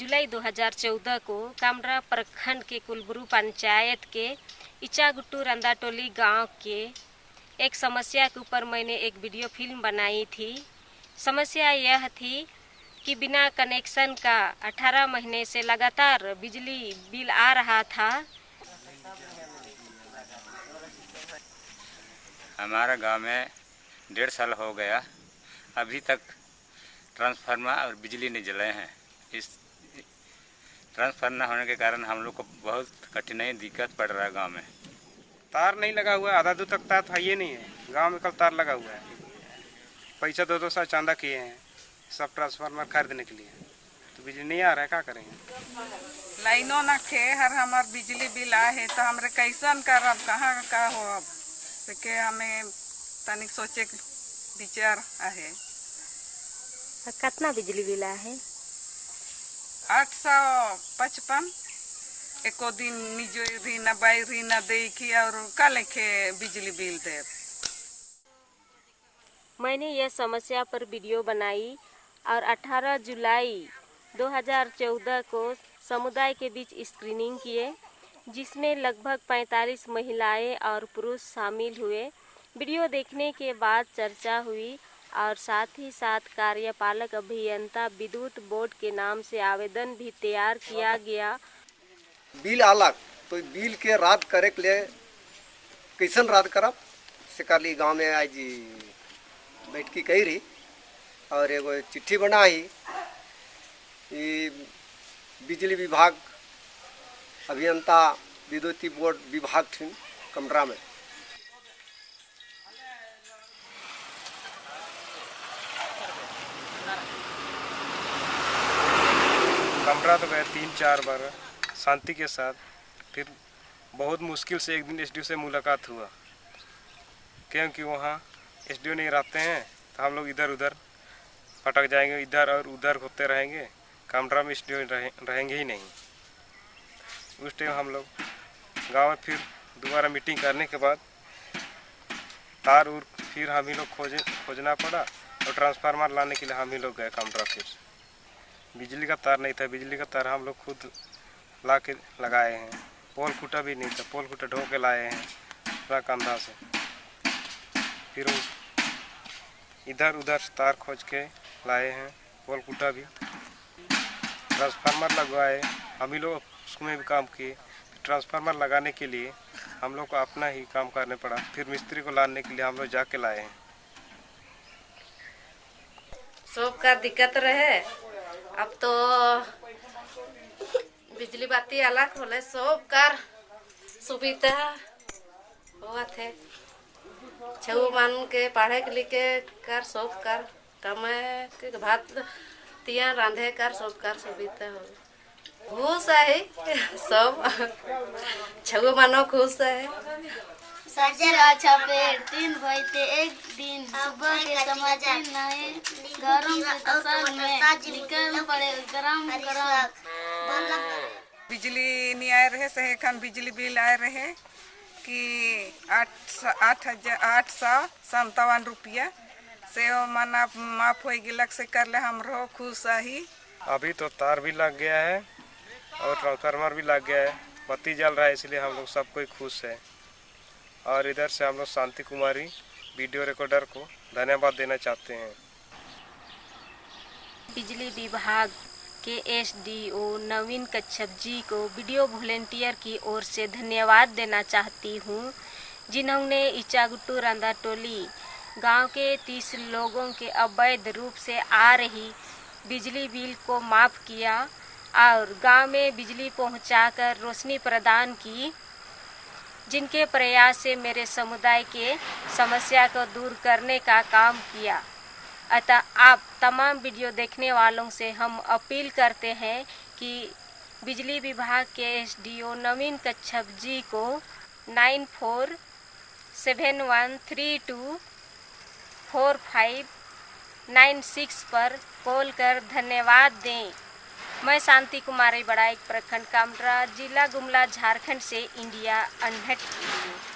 जुलाई 2014 को कामरा प्रखंड के कुलबुरु पंचायत के इचागुट्टू रंदाटोली गाँव के एक समस्या के ऊपर मैंने एक वीडियो फ़िल्म बनाई थी। समस्या यह थी कि बिना कनेक्शन का 18 महीने से लगातार बिजली बिल आ रहा था। हमारा गाँव में डेढ़ साल हो गया। अभी तक ट्रांसफार्मर और बिजली नहीं जले हैं। इस ट्रांसफार्मर न होने के कारण हम लोग को बहुत कठिनाई दिक्कत पड़ रहा है गाँव में। तार नहीं लगा हुआ है आधा दूर तक तार था ये नहीं है। गाँव में कल तार लगा हुआ है। पैसा दो दो सौ चांदा किए हैं सब ट्रांसफार्मर खरीदने के लिए। तो बिजली नहीं आ रहा है क्या करेंगे? लाइनो न खे हर हमार बिजली बिल आए तो हमरे कैसन करब कहाँ का हो अब? तो के हमें तनिक सोचे विचार आहे। कितना बिजली बिल है आठ सौ पचपन एको दिन निजो री बाई न दे की और का लेखे बिजली बिल दे मैंने यह समस्या पर वीडियो बनाई और 18 जुलाई 2014 को समुदाय के बीच स्क्रीनिंग किए, जिसमें लगभग 45 महिलाएँ और पुरुष शामिल हुए। वीडियो देखने के बाद चर्चा हुई और साथ ही साथ कार्यपालक अभियंता विद्युत बोर्ड के नाम से आवेदन भी तैयार किया गया। बिल आलक तो बिल के रद्द करे के लिए कैसन रद्द करब? से कर ली गाँव में आज बैठकी कही रही और एगो चिट्ठी बनाई। बिजली विभाग अभियंता विद्युती बोर्ड विभाग थी कमरा में। कमरा तो गए तीन चार बार शांति के साथ। फिर बहुत मुश्किल से एक दिन एसडीओ से मुलाकात हुआ। क्योंकि वहाँ एस नहीं रहते हैं तो हम लोग इधर उधर पटक जाएँगे इधर और उधर होते रहेंगे। कमरा में एस रहे, रहेंगे ही नहीं। उस टाइम हम लोग गाँव में फिर दोबारा मीटिंग करने के बाद तार उर फिर हम ही लोग खोजे खोजना पड़ा और ट्रांसफार्मर लाने के लिए हम ही लोग गए कमरा फिर। बिजली का तार नहीं था, बिजली का तार हम लोग खुद ला के लगाए हैं। पोल खूटा भी नहीं था, पोल खूटा ढो के लाए हैं, पूरा कंधा से। फिर इधर उधर तार खोज के लाए हैं, पोल खूटा भी। ट्रांसफार्मर लगवाए हम ही लोग उसमें भी काम किए। ट्रांसफार्मर लगाने के लिए हम लोग को अपना ही काम करने पड़ा। फिर मिस्त्री को लाने के लिए हम लोग जाके लाए हैं। सब का दिक्कत रहे? अब तो बिजली बाती अलग होले, सब कर सुविधा हुआ थे छऊ मन के पढ़े के लिखे कर, सब कर। कमे के भात तिया रांधे कर, सब कर सुविधा हो। खुश है, सब। छऊ मानो खुश है। सजरा छपेर तीन भइते एक दिन। सुबह के समय नए गरम से तसल में निकल पड़े गरम गरम। बिजली नहीं आए रहे से एखन बिजली बिल आए रहे कि आठ सौ आठ हज़ार आठ सौ संतावन रुपया। से मना माफ़ हो गिलक से कर ले हमरो खुश ही अभी तो तार भी लग गया है और ट्रांसफार्मर भी लग गया है। बत्ती जल रहा है इसलिए हम लोग सब कोई खुश है। और इधर से हम लोग शांति कुमारी वीडियो रिकॉर्डर को धन्यवाद देना चाहते हैं। बिजली विभाग के एसडीओ नवीन कच्छप जी को वीडियो वॉलेंटियर की ओर से धन्यवाद देना चाहती हूँ। जिन्होंने इचागुट्टू रंदा टोली गाँव के तीस लोगों के अवैध रूप से आ रही बिजली बिल को माफ़ किया और गाँव में बिजली पहुंचाकर रोशनी प्रदान की। जिनके प्रयास से मेरे समुदाय के समस्या को दूर करने का काम किया। अतः आप तमाम वीडियो देखने वालों से हम अपील करते हैं कि बिजली विभाग के एसडीओ नवीन कच्छप जी को nine four seven one three two four five nine six पर कॉल कर धन्यवाद दें। मैं शांति कुमारी बड़ा एक प्रखंड कामरा, जिला गुमला झारखंड से इंडिया अनहट के लिए